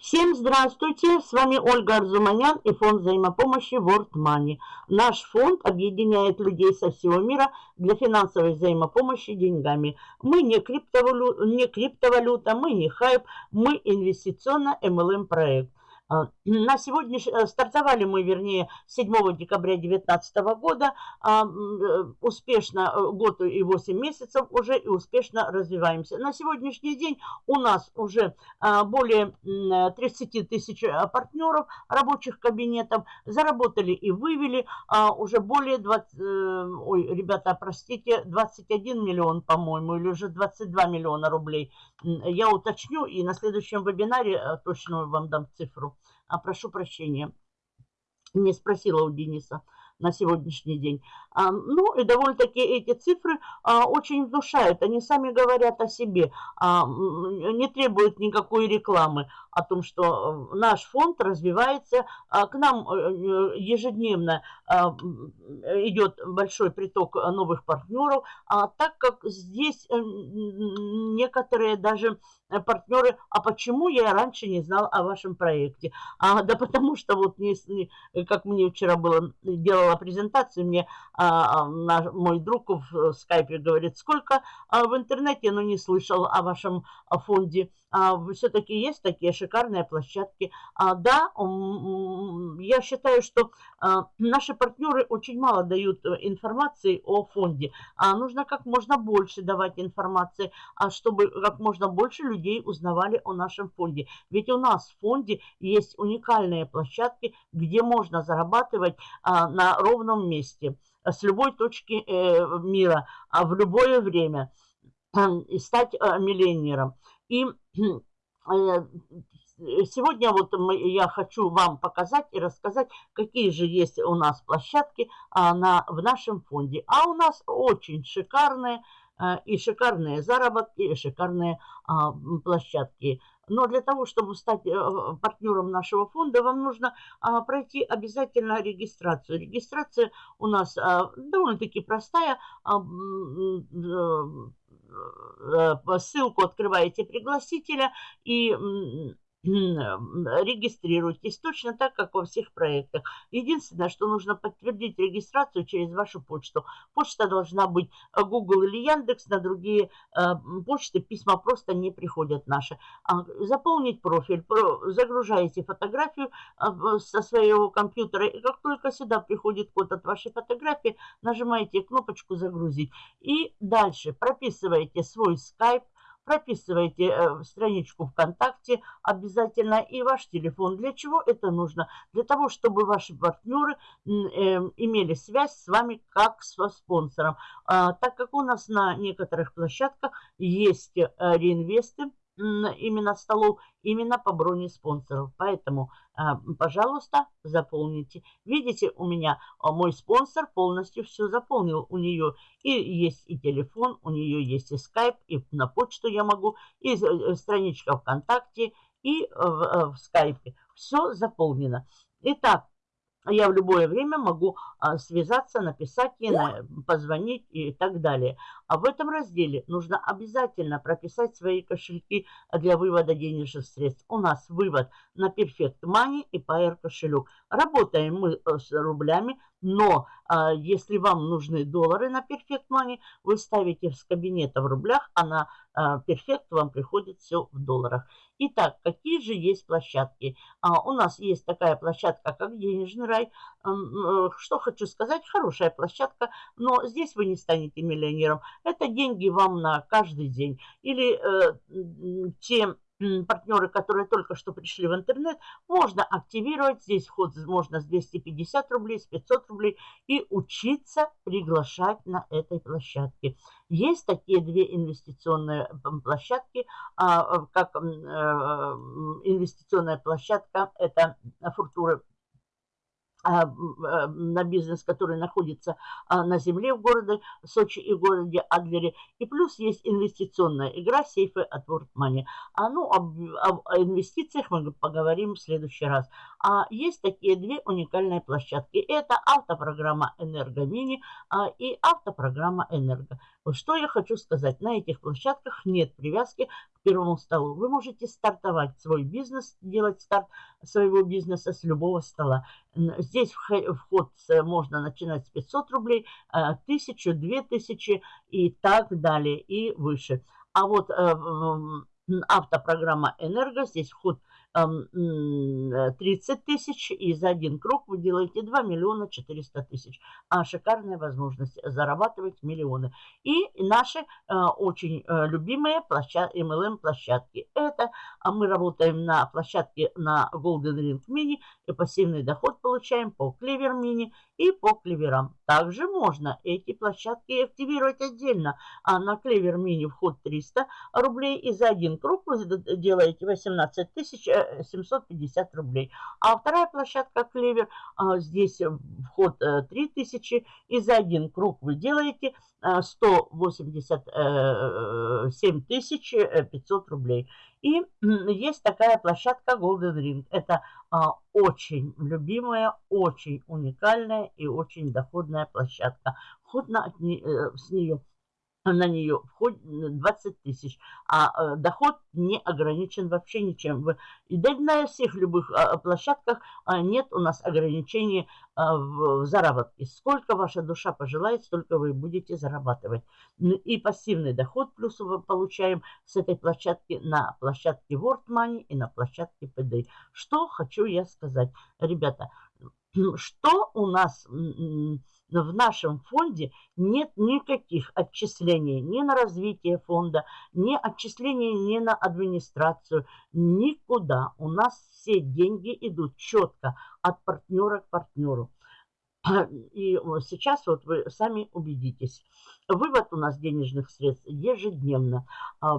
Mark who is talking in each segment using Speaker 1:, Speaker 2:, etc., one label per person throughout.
Speaker 1: Всем здравствуйте! С вами Ольга Арзуманян и фонд взаимопомощи World Money. Наш фонд объединяет людей со всего мира для финансовой взаимопомощи деньгами. Мы не, криптовалю... не криптовалюта, мы не хайп, мы инвестиционно-МЛМ проект. А, на сегодня э, стартовали мы, вернее, 7 декабря 2019 года, а, э, успешно э, год и 8 месяцев уже и успешно развиваемся. На сегодняшний день у нас уже а, более 30 тысяч партнеров рабочих кабинетов, заработали и вывели уже более 20, ой, ребята, простите, 21 миллион, по-моему, или уже 22 миллиона рублей. Я уточню и на следующем вебинаре точно вам дам цифру а, прошу прощения, не спросила у Дениса на сегодняшний день. А, ну и довольно-таки эти цифры а, очень внушают. Они сами говорят о себе, а, не требуют никакой рекламы о том, что наш фонд развивается. К нам э, ежедневно а, идет большой приток новых партнеров, так как здесь э, некоторые даже партнеры, а почему я раньше не знал о вашем проекте? А, да потому что вот, не, как мне вчера было, делала презентацию, мне а, наш, мой друг в скайпе говорит, сколько а, в интернете, но не слышал о вашем а, фонде. А, Все-таки есть такие шикарные площадки. А, да, я считаю, что а, наши партнеры очень мало дают э, информации о фонде. Нужно как можно больше давать информации, чтобы как можно больше людей узнавали о нашем фонде. Ведь у нас в фонде есть уникальные площадки, где можно зарабатывать на ровном месте с любой точки э, мира, в любое время и стать э, миллионером. И э, сегодня вот я хочу вам показать и рассказать, какие же есть у нас площадки а, на, в нашем фонде. А у нас очень шикарные а, и шикарные заработки, и шикарные а, площадки. Но для того, чтобы стать э, партнером нашего фонда, вам нужно пройти обязательно регистрацию. Регистрация у нас довольно-таки простая Э, ссылку открываете пригласителя и регистрируйтесь точно так, как во всех проектах. Единственное, что нужно подтвердить регистрацию через вашу почту. Почта должна быть э, Google или Яндекс, на другие э, почты письма просто не приходят наши. А, заполнить профиль, загружаете фотографию э, со своего компьютера, и как только сюда приходит код от вашей фотографии, нажимаете кнопочку «Загрузить». И дальше прописываете свой скайп, прописывайте э, страничку ВКонтакте обязательно и ваш телефон. Для чего это нужно? Для того, чтобы ваши партнеры э, имели связь с вами как со спонсором. А, так как у нас на некоторых площадках есть э, реинвесты, именно столов, именно по броне спонсоров. Поэтому, а, пожалуйста, заполните. Видите, у меня а, мой спонсор полностью все заполнил. У нее и есть и телефон, у нее есть и скайп, и на почту я могу, и э, страничка ВКонтакте, и в, э, в скайпе. Все заполнено. Итак, я в любое время могу а, связаться, написать ей, позвонить и так далее. А в этом разделе нужно обязательно прописать свои кошельки для вывода денежных средств. У нас вывод на Perfect Money и Pair кошелек. Работаем мы э, с рублями, но а, если вам нужны доллары на Perfect Money, вы ставите с кабинета в рублях, а на а, Perfect вам приходит все в долларах. Итак, какие же есть площадки? А, у нас есть такая площадка, как Денежный рай. Э, что хочу сказать, хорошая площадка, но здесь вы не станете миллионером. Это деньги вам на каждый день. Или э, те партнеры, которые только что пришли в интернет, можно активировать. Здесь вход можно с 250 рублей, с 500 рублей и учиться приглашать на этой площадке. Есть такие две инвестиционные площадки, а, как э, инвестиционная площадка, это Фуртура на бизнес, который находится а, на земле в городе Сочи и городе Адлере. И плюс есть инвестиционная игра сейфы от World Money. А ну, об, об инвестициях мы поговорим в следующий раз. А есть такие две уникальные площадки. Это автопрограмма «Энерго Мини» а, и автопрограмма «Энерго». Что я хочу сказать? На этих площадках нет привязки к первому столу. Вы можете стартовать свой бизнес, делать старт своего бизнеса с любого стола. Здесь вход можно начинать с 500 рублей, 1000, а, 2000 и так далее, и выше. А вот э, автопрограмма «Энерго», здесь вход 30 тысяч, и за один круг вы делаете 2 миллиона 400 тысяч. А шикарная возможность зарабатывать миллионы. И наши э, очень э, любимые площадки, MLM-площадки. Это а мы работаем на площадке на Golden Ring Mini, и пассивный доход получаем по Clever Mini и по клеверам. Также можно эти площадки активировать отдельно. А на Clever Mini вход 300 рублей, и за один круг вы делаете 18 тысяч 750 рублей. А вторая площадка Клевер, а, здесь вход 3000, э, и за один круг вы делаете 187 тысяч 500 рублей. И есть такая площадка Golden Ring. Это а, очень любимая, очень уникальная и очень доходная площадка. Вход на, э, с нее на нее входит 20 тысяч, а э, доход не ограничен вообще ничем. И да на всех любых а, площадках а, нет у нас ограничений а, в заработке. Сколько ваша душа пожелает, столько вы будете зарабатывать. И пассивный доход плюс мы получаем с этой площадки на площадке World Money и на площадке PD. Что хочу я сказать, ребята, что у нас в нашем фонде нет никаких отчислений ни на развитие фонда, ни отчислений ни на администрацию, никуда. У нас все деньги идут четко от партнера к партнеру. И сейчас вот вы сами убедитесь. Вывод у нас денежных средств ежедневно. А,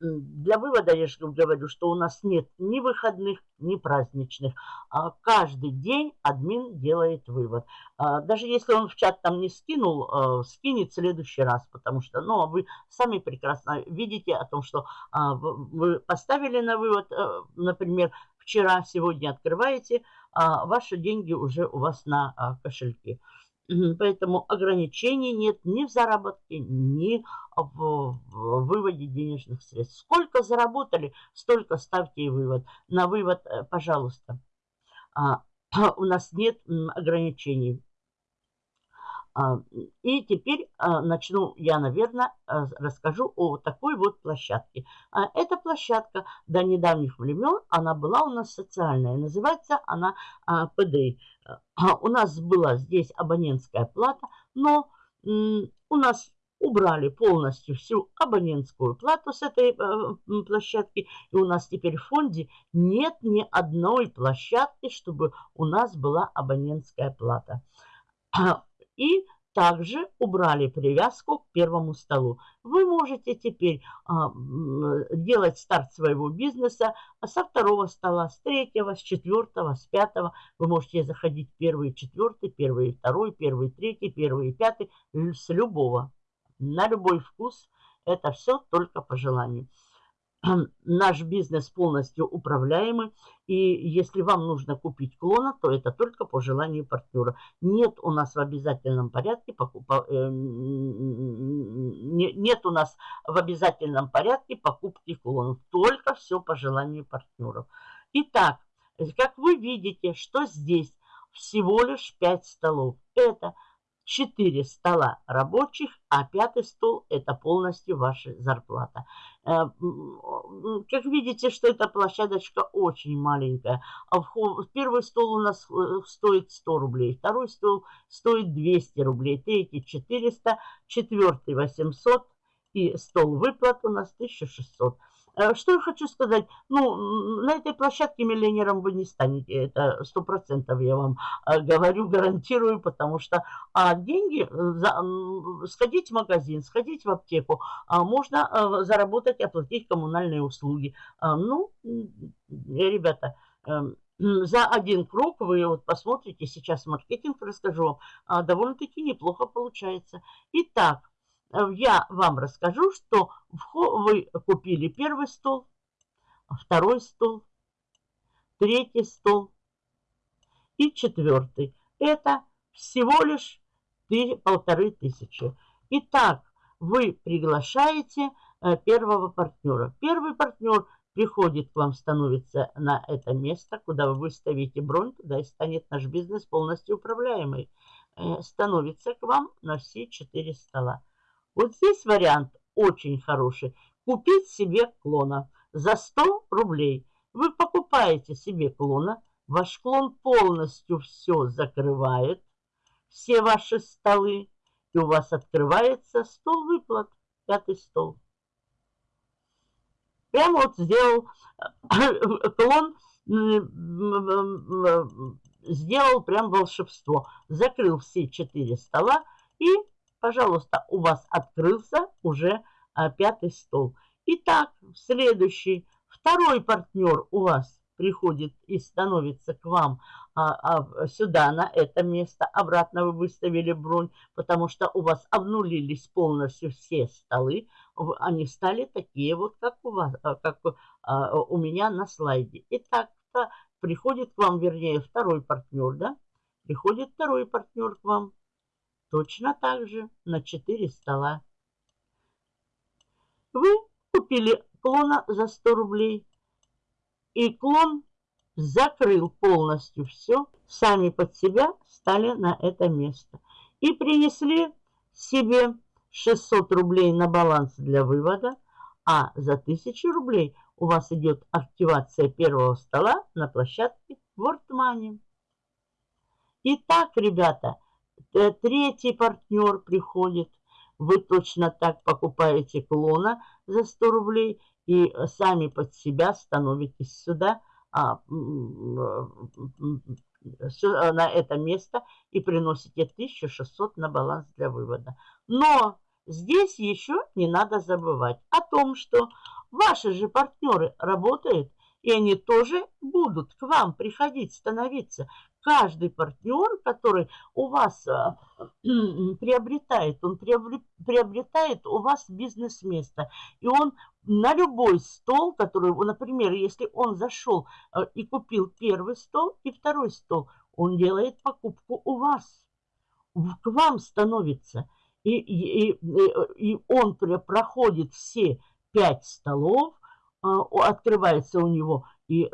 Speaker 1: для вывода я же говорю, что у нас нет ни выходных, ни праздничных. А каждый день админ делает вывод. А, даже если он в чат там не скинул, скинет в следующий раз, потому что ну, вы сами прекрасно видите о том, что вы поставили на вывод, э, например, вчера, сегодня открываете, а ваши деньги уже у вас на кошельке. Поэтому ограничений нет ни в заработке, ни в выводе денежных средств. Сколько заработали, столько ставьте и вывод. На вывод, э, пожалуйста. А, у нас нет ограничений. А, и теперь а, начну я, наверное, расскажу о такой вот площадке. Эта площадка до недавних времен, она была у нас социальная. Называется она ПД. У нас была здесь абонентская плата, но у нас убрали полностью всю абонентскую плату с этой площадки. И у нас теперь в фонде нет ни одной площадки, чтобы у нас была абонентская плата. И также убрали привязку к первому столу. Вы можете теперь а, делать старт своего бизнеса со второго стола, с третьего, с четвертого, с пятого. Вы можете заходить первый, четвертый, первый, второй, первый, третий, первый, пятый, с любого. На любой вкус. Это все только по желанию наш бизнес полностью управляемый. И если вам нужно купить клона, то это только по желанию партнера. Нет у нас в обязательном порядке покупа, э, нет у нас в обязательном порядке покупки клонов. Только все по желанию партнеров. Итак, как вы видите, что здесь всего лишь 5 столов. Это 4 стола рабочих, а пятый стол – это полностью ваша зарплата. Э, как видите, что эта площадочка очень маленькая. А первый стол у нас э, стоит 100 рублей, второй стол стоит 200 рублей, третий 400, четвертый 800 и стол выплат у нас 1600. Э, что я хочу сказать? Ну, на этой площадке миллионером вы не станете. Это сто процентов я вам э, говорю, гарантирую, потому что а деньги, э, за, сходить в магазин, сходить в аптеку, а можно заработать, оплатить коммунальные услуги. Ну, ребята, за один круг вы вот посмотрите, сейчас маркетинг расскажу вам, а, довольно-таки неплохо получается. Итак, я вам расскажу, что вы купили первый стол, второй стол, третий стол, и четвертый. Это всего лишь полторы тысячи. Итак, вы приглашаете э, первого партнера. Первый партнер приходит к вам, становится на это место, куда вы выставите бронь, туда и станет наш бизнес полностью управляемый. Э, становится к вам на все четыре стола. Вот здесь вариант очень хороший. Купить себе клона за 100 рублей. Вы покупаете себе клона, ваш клон полностью все закрывает, все ваши столы, и у вас открывается стол выплат, пятый стол. Прямо вот сделал клон, сделал прям волшебство. Закрыл все четыре стола и, пожалуйста, у вас открылся уже а, пятый стол. Итак, следующий, второй партнер у вас приходит и становится к вам а, а, сюда, на это место. Обратно вы выставили бронь, потому что у вас обнулились полностью все столы. Они стали такие вот, как у вас, а, как а, у меня на слайде. Итак, приходит к вам, вернее, второй партнер, да? Приходит второй партнер к вам. Точно так же на 4 стола. Вы купили клона за 100 рублей. И клон закрыл полностью все. Сами под себя стали на это место. И принесли себе 600 рублей на баланс для вывода. А за 1000 рублей у вас идет активация первого стола на площадке WordMoney. Итак, ребята, третий партнер приходит. Вы точно так покупаете клона за 100 рублей и сами под себя становитесь сюда а, на это место и приносите 1600 на баланс для вывода. Но здесь еще не надо забывать о том, что ваши же партнеры работают, и они тоже будут к вам приходить, становиться каждый партнер, который у вас а, приобретает, он приобретает у вас бизнес-место. И он на любой стол, который, например, если он зашел а, и купил первый стол и второй стол, он делает покупку у вас. К вам становится. И, и, и, и он проходит все пять столов, а, открывается у него и э,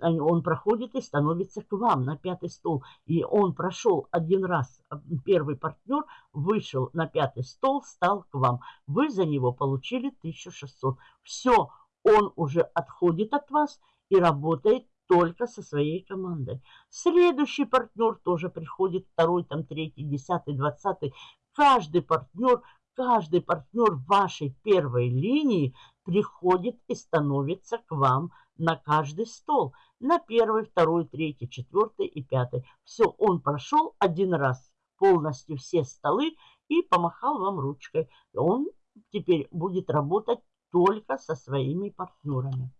Speaker 1: он проходит и становится к вам на пятый стол. И он прошел один раз, а, первый партнер вышел на пятый стол, стал к вам. Вы за него получили 1600. Все, он уже отходит от вас и работает только со своей командой. Следующий партнер тоже приходит, второй, там, третий, десятый, двадцатый. Каждый партнер, каждый партнер вашей первой линии приходит и становится к вам на каждый стол. На первый, второй, третий, четвертый и пятый. Все, он прошел один раз полностью все столы и помахал вам ручкой. Он теперь будет работать только со своими партнерами.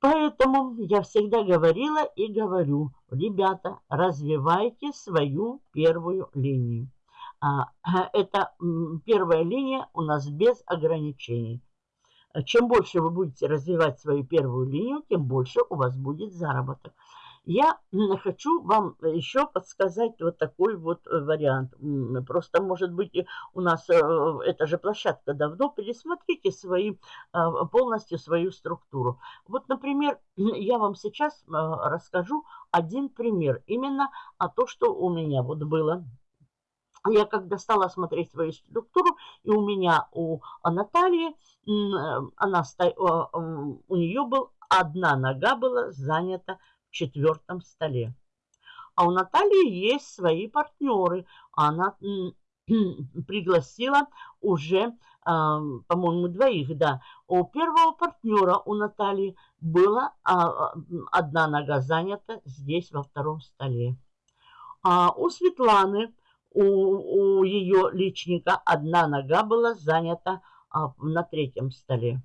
Speaker 1: Поэтому я всегда говорила и говорю, ребята, развивайте свою первую линию. А, это первая линия у нас без ограничений. Чем больше вы будете развивать свою первую линию, тем больше у вас будет заработок. Я хочу вам еще подсказать вот такой вот э, вариант. Просто, может быть, у нас э, эта же площадка давно. Пересмотрите свои, а, полностью свою структуру. Вот, например, я вам сейчас э, расскажу один пример. Именно о том, что у меня вот было я когда стала смотреть свою структуру, и у меня, у Натальи, она, у нее был, одна нога была занята в четвертом столе. А у Натальи есть свои партнеры. Она пригласила уже, по-моему, двоих, да. У первого партнера у Натальи была а, одна нога занята здесь, во втором столе. А у Светланы у, у ее личника одна нога была занята а, на третьем столе.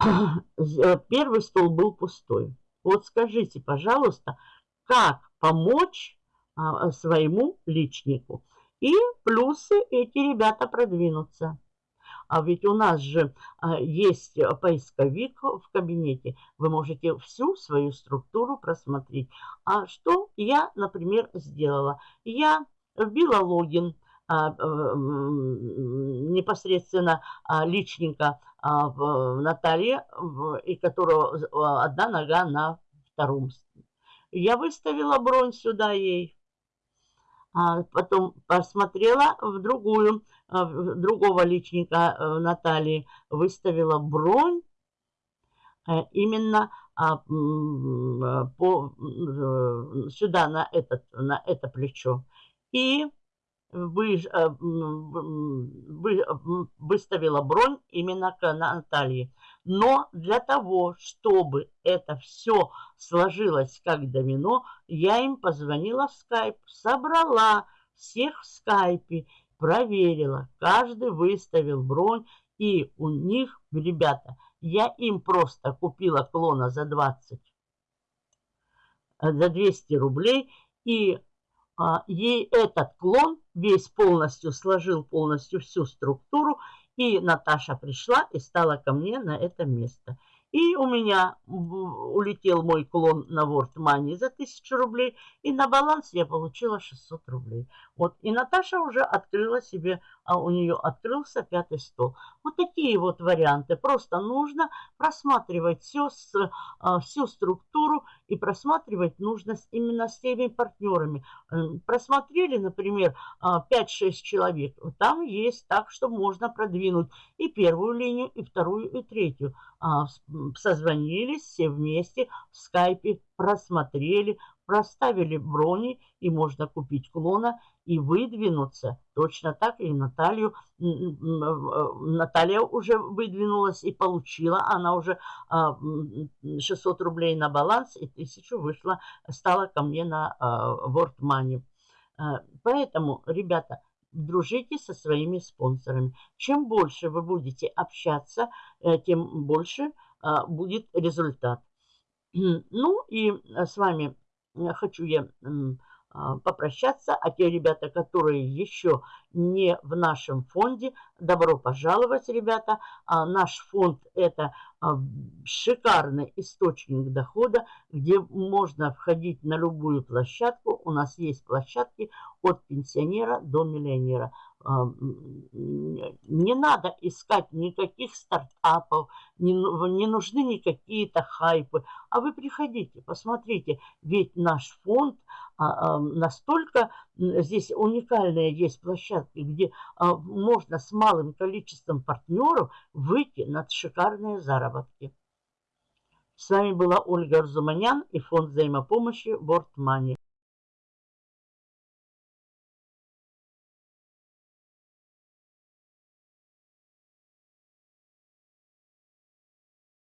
Speaker 1: Первый стол был пустой. Вот скажите, пожалуйста, как помочь а, своему личнику? И плюсы эти ребята продвинутся. А ведь у нас же а, есть поисковик в кабинете. Вы можете всю свою структуру просмотреть. А что я, например, сделала? Я вбила логин а, непосредственно а, личника в Натальи, и которого одна нога на втором. Я выставила бронь сюда ей. Потом посмотрела в другую, в другого личника Натальи, выставила бронь э, именно по, э, сюда, на, этот, на это плечо. И вы, э, вы, выставила бронь именно к Наталье. Но для того, чтобы это все сложилось как домино, я им позвонила в скайп, собрала всех в скайпе, проверила, каждый выставил бронь, и у них, ребята, я им просто купила клона за 20, э, за 200 рублей, и а, ей этот клон весь полностью сложил полностью всю структуру, и Наташа пришла и стала ко мне на это место. И у меня улетел мой клон на World Money за 1000 рублей, и на баланс я получила 600 рублей. Вот, и Наташа уже открыла себе, а у нее открылся пятый стол. Вот такие вот варианты. Просто нужно просматривать все, а, всю структуру и просматривать нужно именно с теми партнерами. Просмотрели, например, 5-6 а, человек. Там есть так, что можно продвинуть и первую линию, и вторую, и третью. А, созвонились все вместе в скайпе, просмотрели, проставили брони, и можно купить клона и выдвинуться. Точно так и Наталью. Э, Наталья уже выдвинулась и получила. Она уже 600 а, рублей на баланс и 1000 вышла, стала ко мне на а, World Money. Поэтому, ребята, дружите со своими спонсорами. Чем больше вы будете общаться, э, тем больше а, будет результат. Ну и э, с вами э, хочу я а, попрощаться. А те ребята, которые еще не в нашем фонде, добро пожаловать, ребята. А наш фонд – это а, шикарный источник дохода, где можно входить на любую площадку. У нас есть площадки от пенсионера до миллионера. Не надо искать никаких стартапов, не, нужны никакие-то хайпы. А вы приходите, посмотрите, ведь наш фонд а, настолько здесь уникальные есть площадки, где а, можно с малым количеством партнеров выйти на шикарные заработки. С вами была Ольга Арзуманян и фонд взаимопомощи World Money.